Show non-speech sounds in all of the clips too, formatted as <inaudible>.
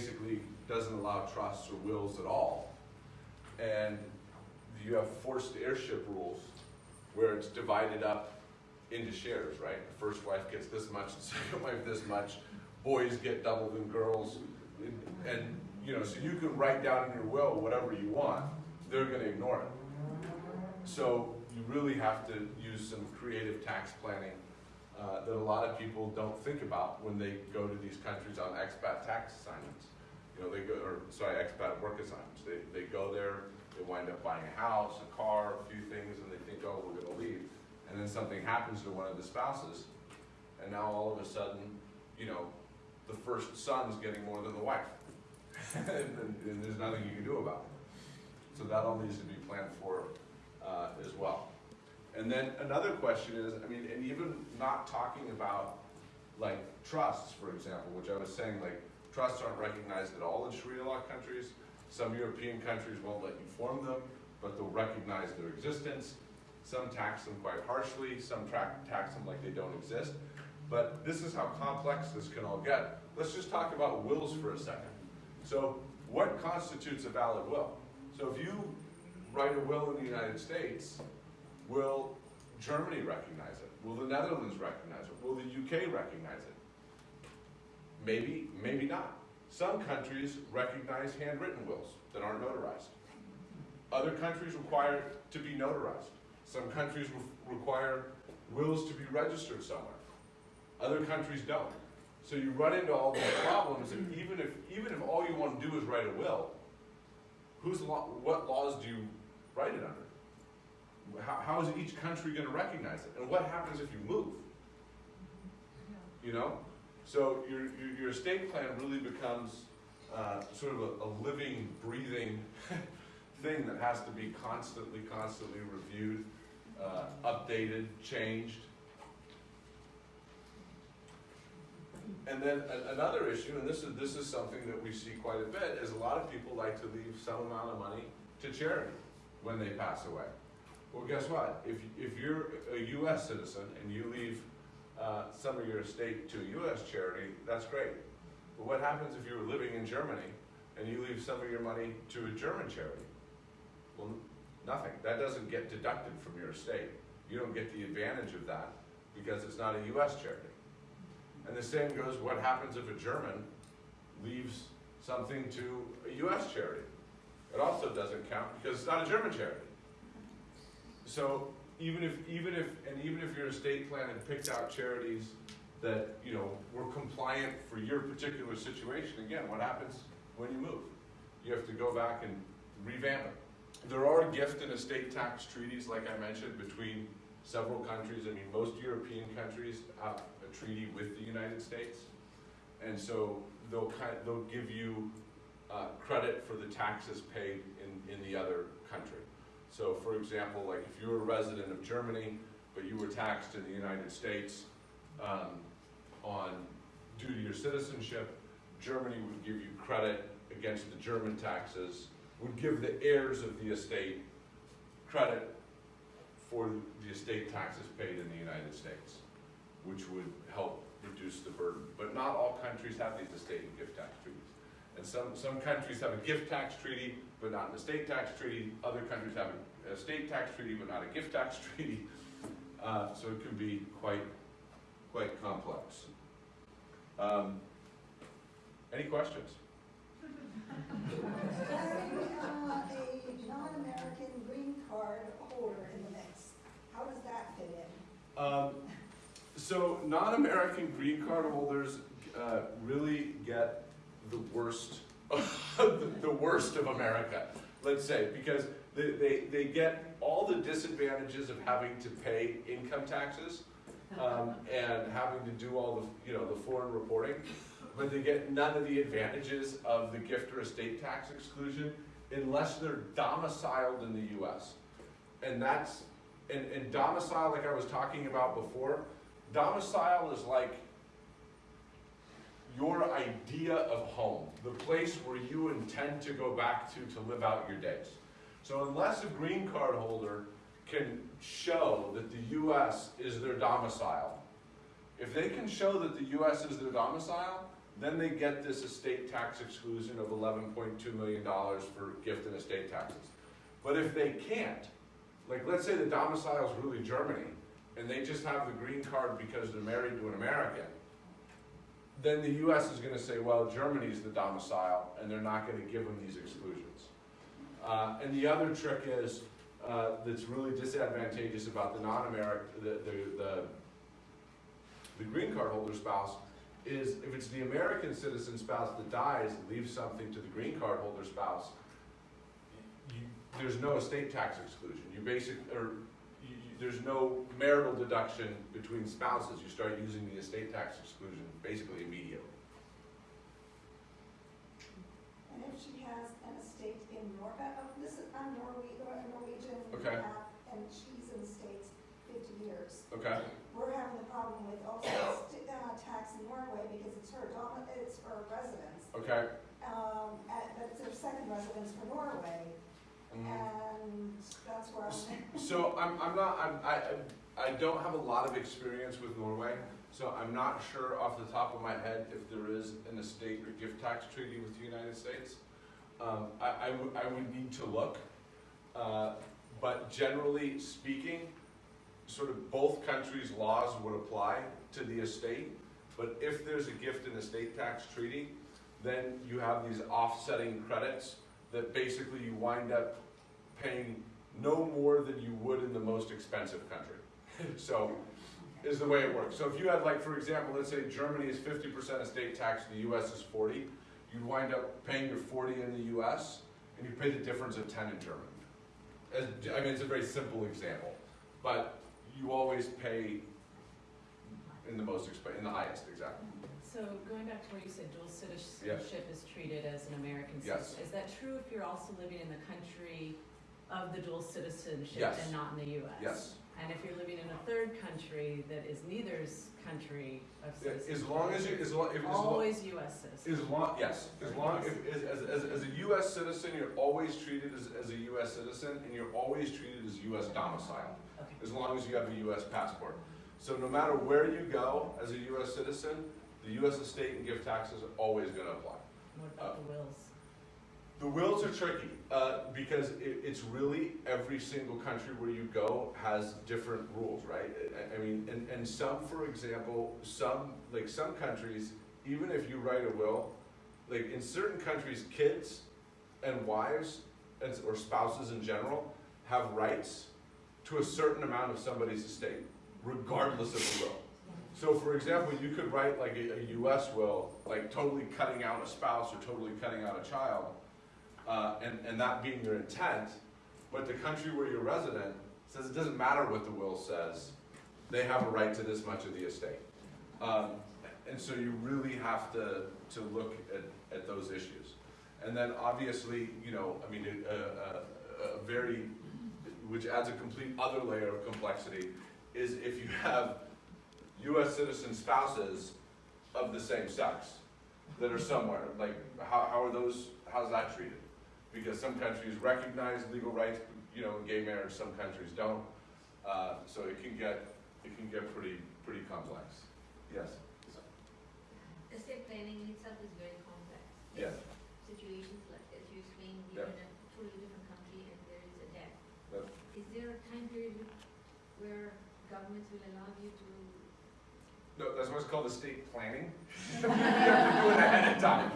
basically doesn't allow trusts or wills at all, and you have forced heirship rules where it's divided up into shares, right? The first wife gets this much, the <laughs> second wife this much, boys get double than girls, and, and you know, so you can write down in your will whatever you want, they're gonna ignore it. So you really have to use some creative tax planning uh, that a lot of people don't think about when they go to these countries on expat tax assignments. You know, they go, or sorry, expat work assignments. They, they go there, they wind up buying a house, a car, a few things, and they think, oh, we're gonna leave. And then something happens to one of the spouses, and now all of a sudden, you know, the first son's getting more than the wife. and, <laughs> and, and there's nothing you can do about it. So that all needs to be planned for uh, as well. And then another question is, I mean, and even not talking about like trusts, for example, which I was saying, like trusts aren't recognized at all in Sharia law countries. Some European countries won't let you form them, but they'll recognize their existence. Some tax them quite harshly, some tax them like they don't exist. But this is how complex this can all get. Let's just talk about wills for a second. So what constitutes a valid will? So if you write a will in the United States, will Germany recognize it? Will the Netherlands recognize it? Will the UK recognize it? Maybe, maybe not. Some countries recognize handwritten wills that aren't notarized. Other countries require to be notarized. Some countries re require wills to be registered somewhere. Other countries don't. So you run into all these problems, and even if even if all you want to do is write a will, whose law, what laws do you write it under? How, how is each country going to recognize it? And what happens if you move? You know, so your your, your estate plan really becomes uh, sort of a, a living, breathing <laughs> thing that has to be constantly, constantly reviewed, uh, updated, changed. And then another issue, and this is this is something that we see quite a bit, is a lot of people like to leave some amount of money to charity when they pass away. Well, guess what? If if you're a U.S. citizen and you leave uh, some of your estate to a U.S. charity, that's great. But what happens if you were living in Germany and you leave some of your money to a German charity? Well, nothing. That doesn't get deducted from your estate. You don't get the advantage of that because it's not a U.S. charity. And the same goes, what happens if a German leaves something to a U.S. charity? It also doesn't count because it's not a German charity. So even if, even if, and even if your estate plan had picked out charities that, you know, were compliant for your particular situation, again, what happens when you move? You have to go back and revamp it. There are gift and estate tax treaties, like I mentioned, between several countries. I mean, most European countries have a treaty with the United States. And so they'll, kind of, they'll give you uh, credit for the taxes paid in, in the other country. So for example, like if you were a resident of Germany, but you were taxed in the United States um, on due to your citizenship, Germany would give you credit against the German taxes, would give the heirs of the estate credit for the estate taxes paid in the United States, which would help reduce the burden. But not all countries have these estate and gift tax treaties. And some, some countries have a gift tax treaty, but not an estate tax treaty. Other countries have a estate tax treaty, but not a gift tax <laughs> treaty. Uh, so it can be quite, quite complex. Um, any questions? a non-American green card holder in the mix. How does that fit in? Um, so non-American green card holders uh, really get worst, the worst of America, let's say, because they, they, they get all the disadvantages of having to pay income taxes um, <laughs> and having to do all the, you know, the foreign reporting, but they get none of the advantages of the gift or estate tax exclusion unless they're domiciled in the US. And that's, and, and domicile, like I was talking about before, domicile is like your idea of home, the place where you intend to go back to to live out your days. So unless a green card holder can show that the US is their domicile, if they can show that the US is their domicile, then they get this estate tax exclusion of eleven point two million dollars for gift and estate taxes. But if they can't, like, let's say the domicile is really Germany, and they just have the green card because they're married to an American, then the US is gonna say, well, Germany's the domicile, and they're not gonna give them these exclusions. Uh, and the other trick is, uh, that's really disadvantageous about the non-American, the, the, the, the green card holder spouse, is if it's the American citizen spouse that dies, leaves something to the green card holder spouse, you, there's no estate tax exclusion. You basic, or there's no marital deduction between spouses. You start using the estate tax exclusion basically immediately. And if she has an estate in Norway, uh, uh, this is, I'm Norwe, uh, Norwegian. Okay. And she's in the States fifty years. Okay? We're having the problem with also st- uh, tax in Norway because it's her dom, it's her residence. Okay? Um, and, but it's her second residence for Norway. And that's where I'm. So I'm, I'm not, I'm, I, I don't have a lot of experience with Norway, so I'm not sure off the top of my head if there is an estate or gift tax treaty with the United States. Um, I, I would, I would need to look, uh, but generally speaking, sort of both countries' laws would apply to the estate. But if there's a gift and estate tax treaty, then you have these offsetting credits that basically you wind up paying no more than you would in the most expensive country. <laughs> So, is the way it works. So if you had like, for example, let's say Germany is fifty percent estate tax, the US is forty, you'd wind up paying your forty in the US, and you pay the difference of ten in Germany. As, I mean, it's a very simple example, but you always pay in the most exp, in the highest, exactly. So going back to where you said dual citizenship is treated as an American Yes. citizen, is that true if you're also living in the country of the dual citizenship Yes. and not in the US? Yes. And if you're living in a third country that is neither's country of citizenship? As long as you, as long, if, as long. Always US citizen? As long, yes, as long, if, as, as, as, as a US citizen, you're always treated as, as a US citizen, and you're always treated as US domicile, Okay. as long as you have a US passport. So no matter where you go as a US citizen, the US estate and gift taxes are always gonna apply. What about the wills? The wills are tricky, uh, because it, it's really every single country where you go has different rules, right? I, I mean, and, and some, for example, some, like some countries, even if you write a will, like in certain countries, kids and wives and, or spouses in general have rights to a certain amount of somebody's estate, regardless of the will. So for example, you could write like a, a US will, like totally cutting out a spouse or totally cutting out a child, uh, and, and that being your intent, but the country where you're resident says it doesn't matter what the will says, they have a right to this much of the estate. Um, and so you really have to, to look at, at those issues. And then obviously, you know, I mean, a, a, a very, which adds a complete other layer of complexity, is if you have US citizen spouses of the same sex that are somewhere, like, how, how are those, how's that treated? Because some countries recognize legal rights, you know, in gay marriage, some countries don't. Uh, so it can get, it can get pretty, pretty complex. Yes? Estate planning itself is very complex. Yes. Situations like, as you explained, you're in a totally different country and there is a death. Yep. Is there a time period where governments will allow you to, No, that's what's called estate planning. <laughs> You have to do it ahead of time.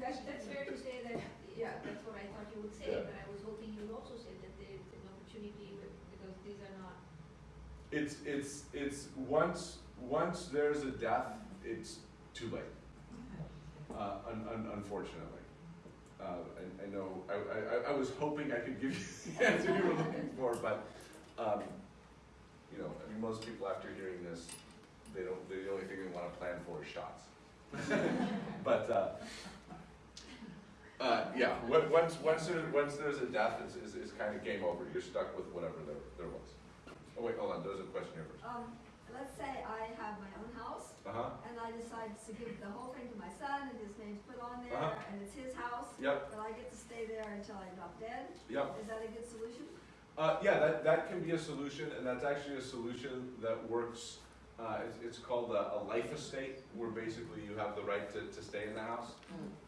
that's, that's fair to say that, yeah, that's what I thought you would say, Yeah. but I was hoping you would also say that there is an opportunity, because these are not, It's, it's, it's, once, once there's a death, it's too late, uh, un, un, unfortunately. Uh, I, I know, I, I, I was hoping I could give you <laughs> the answer you were looking for, but, um, you know, I mean, most people after hearing this, they don't, they, the only thing they wanna plan for is shots. <laughs> But, uh, uh, yeah, once, once there, once there's a death, it's, it's, it's kinda game over, you're stuck with whatever there, there was. Oh wait, hold on, there's a question here first. Um, let's say I have my own house, Uh-huh, and I decide to give the whole thing to my son, and his name's put on there, Uh-huh. and it's his house, yep, but I get to stay there until I drop dead, yep. is that a good solution? Uh, yeah, that, that can be a solution, and that's actually a solution that works, uh, it's, it's called a, a life estate, where basically you have the right to, to stay in the house.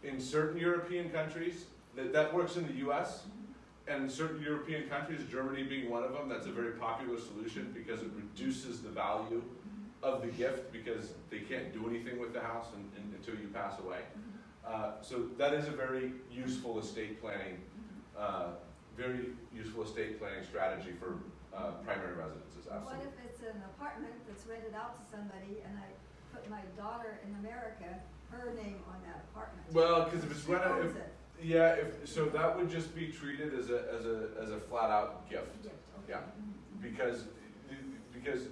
In certain European countries, that, that works in the US, and in certain European countries, Germany being one of them, that's a very popular solution because it reduces the value of the gift because they can't do anything with the house un- un- until you pass away. Uh, so that is a very useful estate planning, uh, very useful estate planning strategy for uh, primary residences, absolutely. What if it's an apartment that's rented out to somebody, and I put my daughter in America, her name on that apartment? Well, because if it's rented, it. yeah, if, so that would just be treated as a, as a, as a flat out gift. Gift, okay. Yeah. Because, because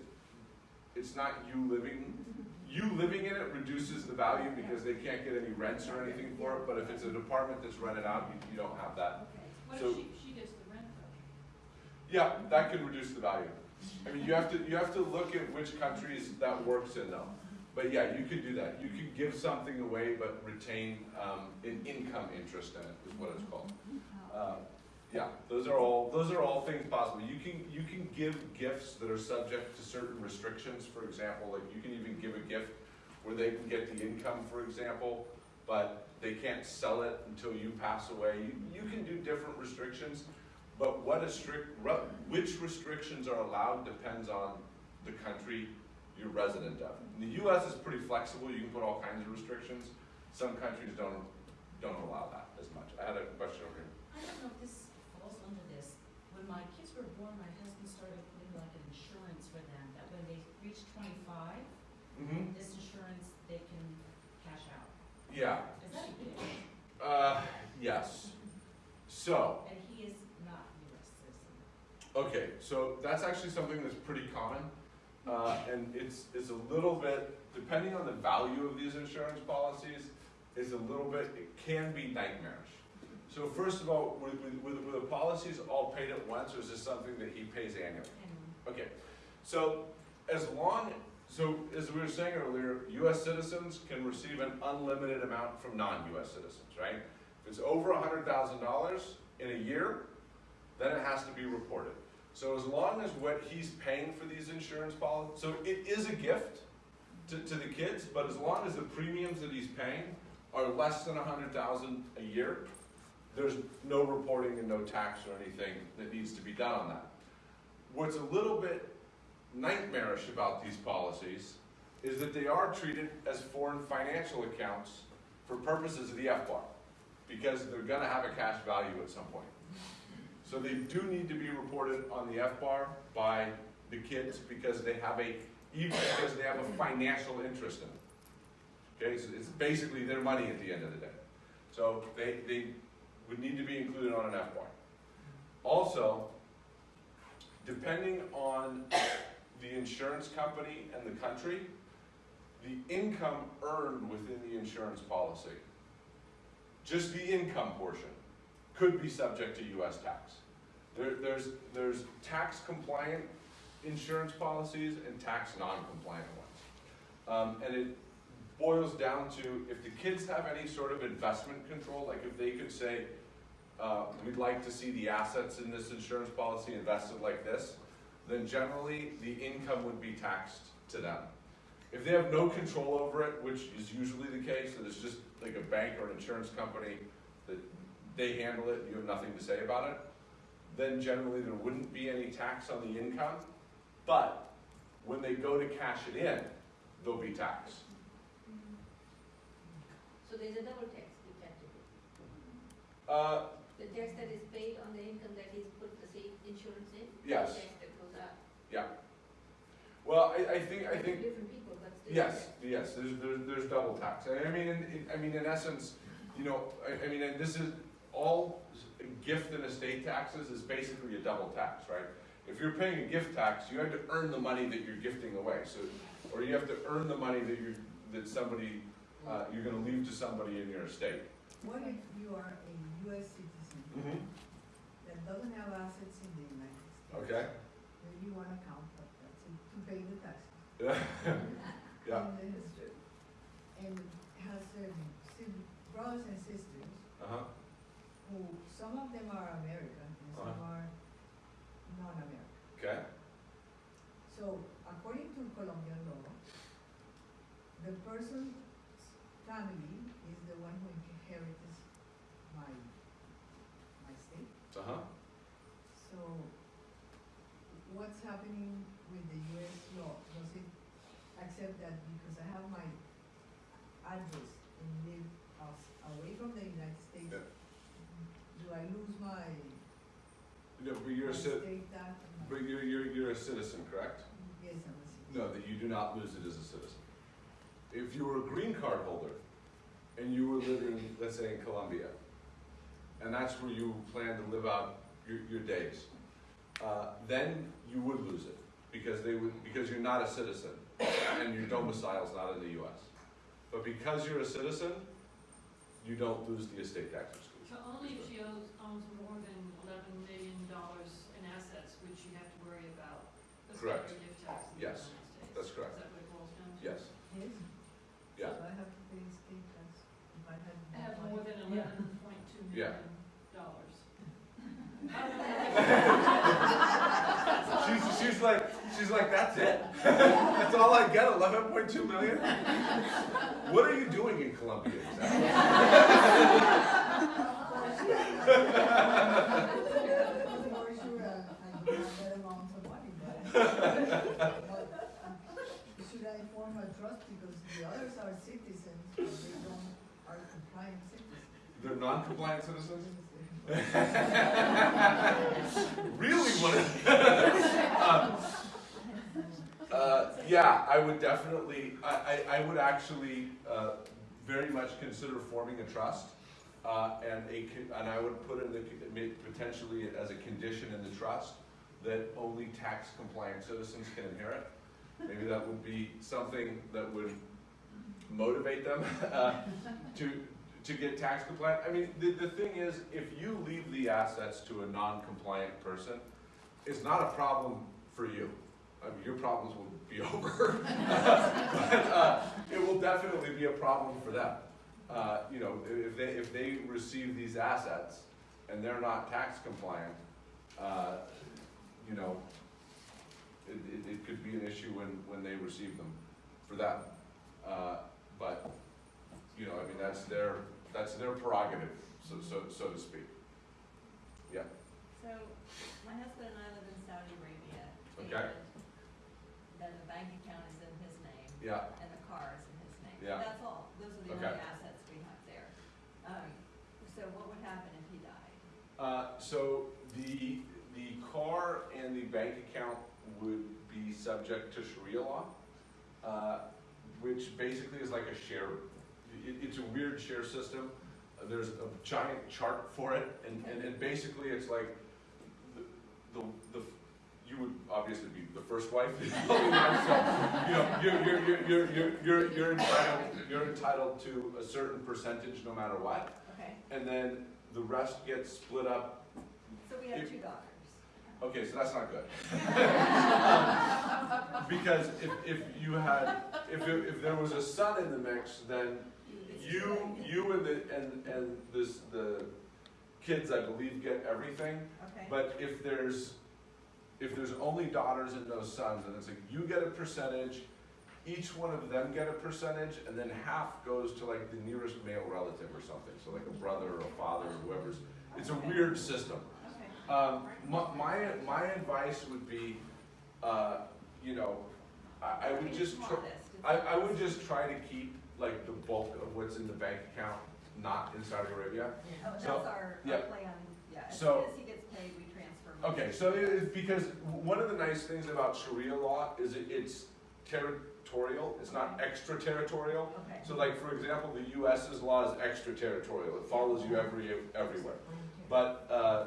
it's not you living, you living in it reduces the value because they can't get any rents or anything for it, but if it's an apartment that's rented out, you, you don't have that. Okay. What So- if she, she gets the rent though? Yeah, that can reduce the value. I mean, you have to, you have to look at which countries that works in though. But yeah, you could do that. You could give something away but retain, um, an income interest in it, is what it's called. Uh, Yeah, those are all, those are all things possible. You can, you can give gifts that are subject to certain restrictions, for example, like you can even give a gift where they can get the income, for example, but they can't sell it until you pass away. You, you can do different restrictions, but what a strict, which restrictions are allowed depends on the country you're resident of. In the US is pretty flexible, you can put all kinds of restrictions. Some countries don't, don't allow that as much. I had a question over here. I don't know if this falls under this. When my kids were born, my husband started putting like an insurance for them, that when they reach twenty-five, Mm-hmm. this insurance, they can cash out. Yeah, Is that a gift? uh, yes. So, And he is not a US citizen. Okay, so that's actually something that's pretty common. Uh, and it's, it's a little bit, depending on the value of these insurance policies, is a little bit, it can be nightmarish. So first of all, were, were, were the policies all paid at once, or is this something that he pays annually? Okay, so as long, so as we were saying earlier, US citizens can receive an unlimited amount from non-US citizens, right? If it's over a hundred thousand dollars in a year, then it has to be reported. So as long as what he's paying for these insurance policies, so it is a gift to, to the kids, but as long as the premiums that he's paying are less than a hundred thousand a year, there's no reporting and no tax or anything that needs to be done on that. What's a little bit nightmarish about these policies is that they are treated as foreign financial accounts for purposes of the FBAR, because they're gonna have a cash value at some point. So they do need to be reported on the FBAR by the kids because they have a, even because they have a financial interest in it. Okay, so it's basically their money at the end of the day. So they, they would need to be included on an FBAR. Also, depending on the insurance company and the country, the income earned within the insurance policy, just the income portion, could be subject to US tax. There, there's, there's tax compliant insurance policies and tax non-compliant ones. Um, and it boils down to, if the kids have any sort of investment control, like if they could say, uh, we'd like to see the assets in this insurance policy invested like this, then generally the income would be taxed to them. If they have no control over it, which is usually the case, that it's just like a bank or an insurance company that they handle it, you have nothing to say about it, then generally there wouldn't be any tax on the income. But when they go to cash it in, there'll be tax. So there's a double tax effectively. Uh, The tax that is paid on the income that he's put the same insurance in? Yes. The tax that goes out. well, I, I think, I think Different people, but still. Yes, yes, there's, there's, there's double tax. I I mean, in, in- I mean, in essence, you know, I, I mean, and this is, all gift and estate taxes is basically a double tax, right? If you're paying a gift tax, you have to earn the money that you're gifting away, so, or you have to earn the money that you, that somebody, uh, you're gonna leave to somebody in your estate. What if you are a US citizen that doesn't have assets in the United States? Okay, Where you want to count, that to pay the taxes. <laughs> Yeah, in the history. And has um, brothers and sisters who, some of them are American and some Uh-huh. are non-American. okay, So according to Colombian law, the person's family is the one who inherits my, my state. uh-huh, So what's happening with the US law? Does it accept that because I have my address and live as- away from the United States, Yeah. do I lose my, no, but you're a my cit, state tax? and my- but you're, you're, you're a citizen, correct? Yes, I'm a citizen. No, that you do not lose it as a citizen. If you were a green card holder and you were living, let's say in Colombia, and that's where you plan to live out your, your days, uh, then you would lose it because they would, because you're not a citizen and your domicile is not in the US. But because you're a citizen, you don't lose the estate tax exclusion. So only if she owns, owns more than eleven million dollars in assets, which you have to worry about Correct. state gift tax in the Yes, United States. that's correct. Is that what it boils down to? Yes, Yes? yeah. So I have to pay state tax if I had. I have money. more than Yeah. eleven point two Yeah. million dollars. She's, she's like, she's like, that's it? <laughs> That's all I get, eleven point two million? <laughs> What are you doing in Colombia exactly? Should I form a trust because the others are citizens, they don't, are compliant citizens? They're non-compliant citizens? <laughs> Really, what? Uh, Uh, yeah, I would definitely, I, I, I would actually, uh, very much consider forming a trust. Uh, and a, and I would put in the, potentially as a condition in the trust that only tax compliant citizens can inherit. Maybe that would be something that would motivate them, <laughs> uh, to, to get tax compliant. I mean, the, the thing is, if you leave the assets to a non-compliant person, it's not a problem for you. I mean, your problems will be <laughs> over. But, uh, it will definitely be a problem for them. Uh, you know, if they, if they receive these assets and they're not tax compliant, uh, you know, it, it, it could be an issue when, when they receive them for them. Uh, but, you know, I mean, that's their, that's their prerogative, so, so, so to speak. Yeah, So, my husband and I live in Saudi Arabia. Okay. Then the bank account is in his name. yeah. And the car is in his name. Yeah. That's all. Those are the Okay. only assets we have there. Um, so what would happen if he died? Uh, so the, the car and the bank account would be subject to Sharia law, uh, which basically is like a share, it, it's a weird share system. Uh, There's a giant chart for it, and, and, and basically it's like, the, the, the, you would obviously be the first wife, <laughs> so, you know, you're, you're, you're, you're, you're, you're, entitled, you're entitled to a certain percentage no matter what. Okay, And then the rest gets split up. so we have If- two daughters. Okay, so that's not good. <laughs> Because if, if you had, if, it- if there was a son in the mix, then you, you and the, and, and this, the kids, I believe, get everything. Okay, But if there's, if there's only daughters and no sons, and it's like, you get a percentage, each one of them get a percentage, and then half goes to like the nearest male relative or something, so like a brother or a father or whoever's, it's a weird system. Um, my, my, my advice would be, uh, you know, I, I would just, tr- I, I would just try to keep like the bulk of what's in the bank account not in Saudi Arabia. Oh, that's so- our, our yeah. plan, yeah. As So- as he gets paid, we transfer money. Okay, so it is, because one of the nice things about Sharia law is it, it's territorial, it's not extraterritorial. Okay. So like, for example, the US's law is extraterritorial, it follows you every, everywhere. But, uh,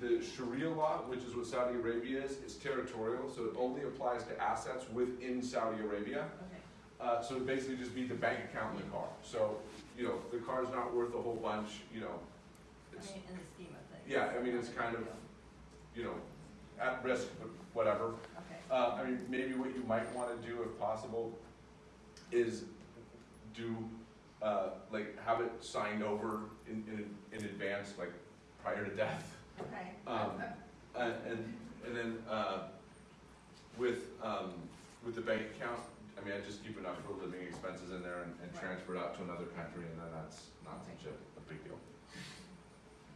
the Sharia law, which is what Saudi Arabia is, is territorial, so it only applies to assets within Saudi Arabia. Okay, Uh, so it'd basically just be the bank account and the car. So, you know, the car's not worth a whole bunch, you know, I mean, in the scheme of things. yeah, I mean, it's kind of, you know, at risk, but whatever. Okay, Uh, I mean, maybe what you might wanna do if possible is do, uh, like, have it signed over in, in, in advance, like, prior to death. Okay. <laughs> Um, and, and, and then, uh, with, um, with the bank account, I mean, I just keep enough for living expenses in there and, and Right. transfer it out to another country, and then that's not such a, a big deal.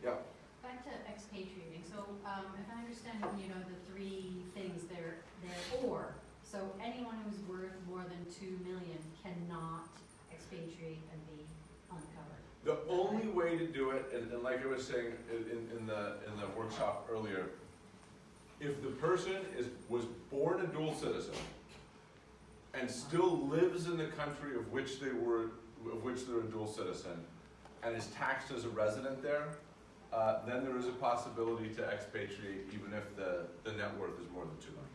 Yeah, Back to expatriating, so, um, if I understand, you know, the three things there, there, or, so anyone who's worth more than two million cannot expatriate and be uncovered. the only way to do it, and, and like I was saying in, in- the, in the workshop earlier, if the person is, was born a dual citizen and still lives in the country of which they were, of which they're a dual citizen, and is taxed as a resident there, uh, then there is a possibility to expatriate even if the, the net worth is more than two million.